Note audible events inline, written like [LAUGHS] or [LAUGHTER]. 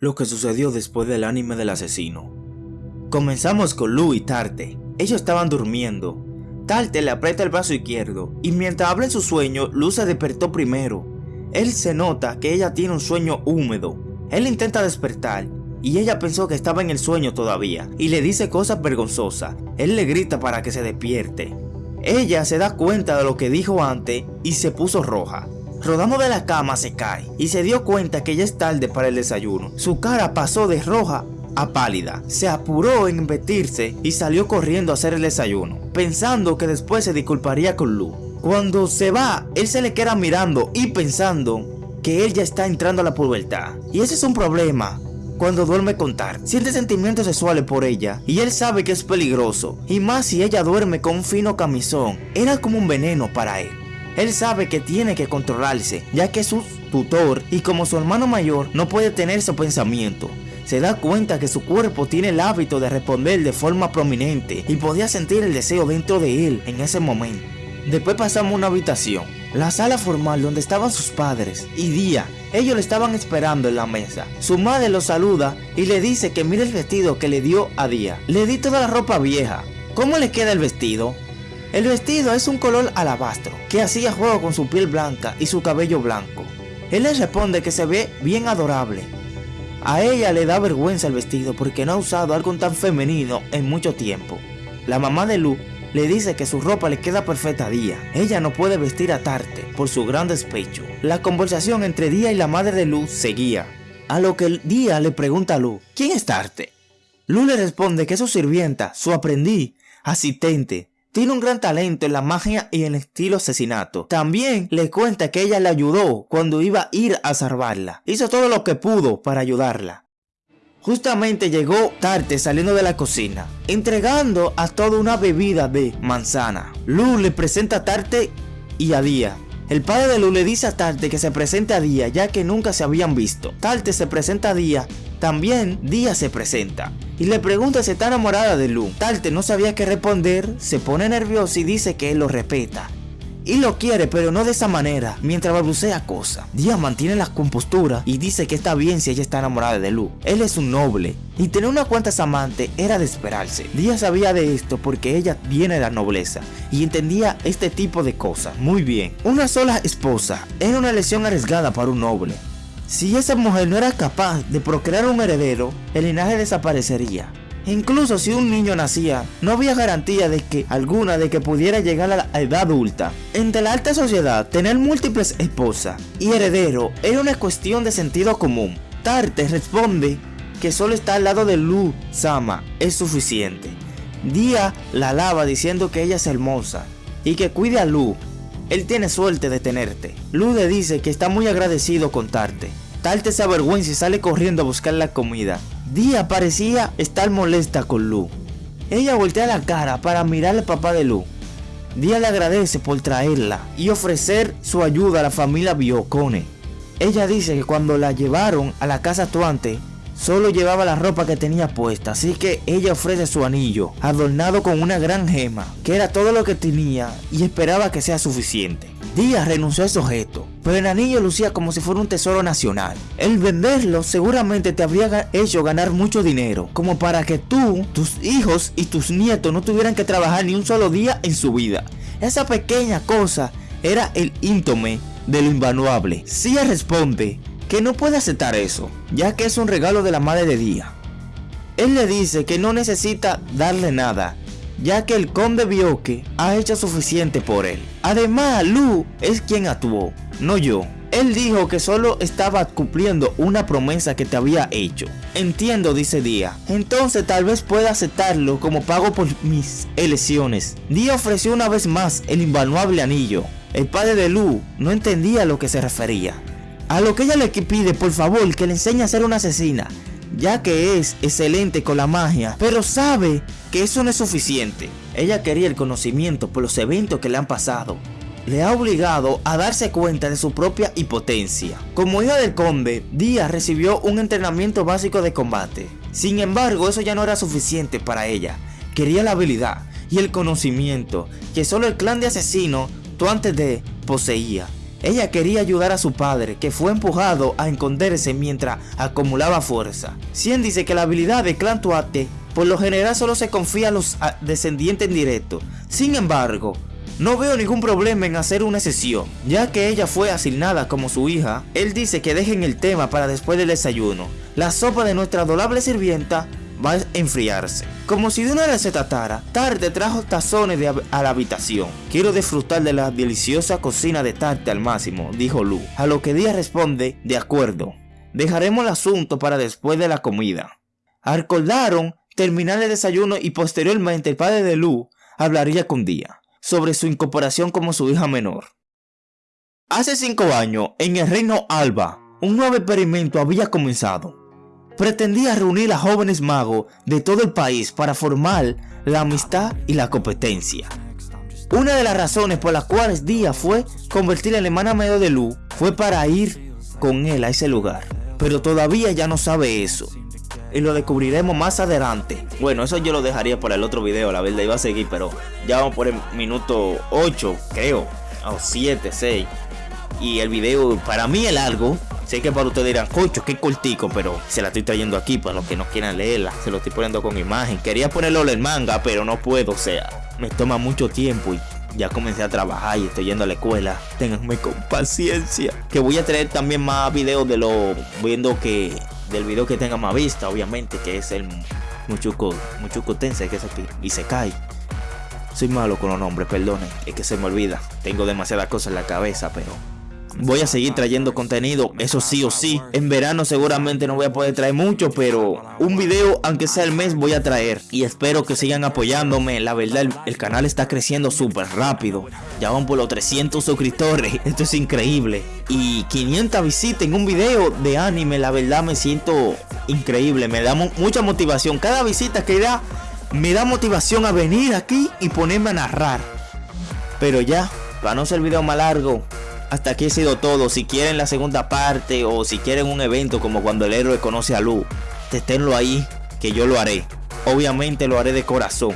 lo que sucedió después del anime del asesino. Comenzamos con Lu y Tarte. Ellos estaban durmiendo. Tarte le aprieta el brazo izquierdo y mientras habla en su sueño, Lu se despertó primero. Él se nota que ella tiene un sueño húmedo. Él intenta despertar y ella pensó que estaba en el sueño todavía y le dice cosas vergonzosas. Él le grita para que se despierte. Ella se da cuenta de lo que dijo antes y se puso roja. Rodando de la cama se cae y se dio cuenta que ya es tarde para el desayuno. Su cara pasó de roja a pálida. Se apuró en vestirse y salió corriendo a hacer el desayuno, pensando que después se disculparía con Lu. Cuando se va, él se le queda mirando y pensando que él ya está entrando a la pubertad. Y ese es un problema, cuando duerme con Tar. Siente sentimientos sexuales por ella y él sabe que es peligroso. Y más si ella duerme con un fino camisón. Era como un veneno para él. Él sabe que tiene que controlarse, ya que es su tutor y como su hermano mayor no puede tener ese pensamiento. Se da cuenta que su cuerpo tiene el hábito de responder de forma prominente y podía sentir el deseo dentro de él en ese momento. Después pasamos a una habitación, la sala formal donde estaban sus padres y Día. Ellos le estaban esperando en la mesa. Su madre lo saluda y le dice que mire el vestido que le dio a Día. Le di toda la ropa vieja. ¿Cómo le queda el vestido? El vestido es un color alabastro que hacía juego con su piel blanca y su cabello blanco. Él le responde que se ve bien adorable. A ella le da vergüenza el vestido porque no ha usado algo tan femenino en mucho tiempo. La mamá de Lu le dice que su ropa le queda perfecta a Día. Ella no puede vestir a Tarte por su gran despecho. La conversación entre Día y la madre de Lu seguía. A lo que Día le pregunta a Lu, ¿quién es Tarte? Lu le responde que es su sirvienta, su aprendiz, asistente, tiene un gran talento en la magia y en el estilo asesinato. También le cuenta que ella le ayudó cuando iba a ir a salvarla. Hizo todo lo que pudo para ayudarla. Justamente llegó Tarte saliendo de la cocina, entregando a toda una bebida de manzana. Lu le presenta a Tarte y a Día. El padre de Lu le dice a Tarte que se presente a Día ya que nunca se habían visto. Tarte se presenta a Día también Día se presenta y le pregunta si está enamorada de Lu. Tarte no sabía qué responder, se pone nervioso y dice que él lo respeta. Y lo quiere, pero no de esa manera, mientras balbucea cosas. Día mantiene la compostura y dice que está bien si ella está enamorada de Lu. Él es un noble, y tener unas cuantas amantes era de esperarse. Día sabía de esto porque ella viene de la nobleza, y entendía este tipo de cosas muy bien. Una sola esposa era una elección arriesgada para un noble, si esa mujer no era capaz de procrear un heredero, el linaje desaparecería. Incluso si un niño nacía, no había garantía de que alguna de que pudiera llegar a la edad adulta. Entre la alta sociedad, tener múltiples esposas y heredero era una cuestión de sentido común. Tarte responde que solo está al lado de Lu Sama es suficiente. Dia la alaba diciendo que ella es hermosa y que cuide a Lu él tiene suerte de tenerte. Lude dice que está muy agradecido con Tarte. Tarte se avergüenza y sale corriendo a buscar la comida. Dia parecía estar molesta con Lu. Ella voltea la cara para mirar al papá de Lu. Dia le agradece por traerla y ofrecer su ayuda a la familia Biocone. Ella dice que cuando la llevaron a la casa actuante, Solo llevaba la ropa que tenía puesta, así que ella ofrece su anillo, adornado con una gran gema, que era todo lo que tenía y esperaba que sea suficiente. Díaz renunció a ese objeto, pero el anillo lucía como si fuera un tesoro nacional. El venderlo seguramente te habría hecho ganar mucho dinero, como para que tú, tus hijos y tus nietos no tuvieran que trabajar ni un solo día en su vida. Esa pequeña cosa era el íntome de lo invaluable. Sia responde que no puede aceptar eso, ya que es un regalo de la madre de Día. Él le dice que no necesita darle nada, ya que el conde Bioque ha hecho suficiente por él. Además, Lu es quien actuó, no yo. Él dijo que solo estaba cumpliendo una promesa que te había hecho. Entiendo, dice Día. Entonces tal vez pueda aceptarlo como pago por mis elecciones. Día ofreció una vez más el invaluable anillo. El padre de Lu no entendía a lo que se refería. A lo que ella le pide, por favor, que le enseñe a ser una asesina, ya que es excelente con la magia, pero sabe que eso no es suficiente. Ella quería el conocimiento por los eventos que le han pasado. Le ha obligado a darse cuenta de su propia impotencia. Como hija del conde, Díaz recibió un entrenamiento básico de combate. Sin embargo, eso ya no era suficiente para ella. Quería la habilidad y el conocimiento que solo el clan de asesinos, tú antes de, poseía. Ella quería ayudar a su padre, que fue empujado a esconderse mientras acumulaba fuerza. Cien dice que la habilidad de Clan Tuate por lo general solo se confía a los descendientes en directo. Sin embargo, no veo ningún problema en hacer una sesión, ya que ella fue asignada como su hija. Él dice que dejen el tema para después del desayuno. La sopa de nuestra adorable sirvienta va a enfriarse. Como si de una vez se Tarte trajo tazones a la habitación. Quiero disfrutar de la deliciosa cocina de Tarte al máximo, dijo Lu. A lo que Díaz responde, de acuerdo. Dejaremos el asunto para después de la comida. Acordaron terminar el desayuno y posteriormente el padre de Lu hablaría con Díaz sobre su incorporación como su hija menor. Hace cinco años, en el reino Alba, un nuevo experimento había comenzado pretendía reunir a jóvenes magos de todo el país para formar la amistad y la competencia. Una de las razones por las cuales Díaz fue convertir en la hermana medio de Lu fue para ir con él a ese lugar. Pero todavía ya no sabe eso. Y lo descubriremos más adelante. Bueno, eso yo lo dejaría para el otro video, la verdad iba a seguir, pero ya vamos por el minuto 8, creo. O 7, 6. Y el video para mí es largo, Sé que para ustedes dirán, cocho, qué cortico, pero se la estoy trayendo aquí para los que no quieran leerla. Se lo estoy poniendo con imagen. Quería ponerlo en manga, pero no puedo, o sea, me toma mucho tiempo y ya comencé a trabajar y estoy yendo a la escuela. Ténganme con paciencia. Que voy a traer también más videos de lo viendo que del video que tenga más vista, obviamente, que es el Muchuco, Muchuco Tense, que es aquí, y se cae. Soy malo con los nombres, perdone, es que se me olvida. Tengo demasiadas cosas en la cabeza, pero Voy a seguir trayendo contenido, eso sí o sí. En verano seguramente no voy a poder traer mucho, pero un video, aunque sea el mes, voy a traer. Y espero que sigan apoyándome. La verdad, el, canal está creciendo súper rápido. Ya van por los 300 suscriptores. [LAUGHS] Esto es increíble. Y 500 visitas en un video de anime, la verdad me siento increíble. Me da mucha motivación. Cada visita que da, me da motivación a venir aquí y ponerme a narrar. Pero ya, para no ser el video más largo, hasta aquí ha sido todo. Si quieren la segunda parte o si quieren un evento como cuando el héroe conoce a Lu, testénlo ahí, que yo lo haré. Obviamente lo haré de corazón.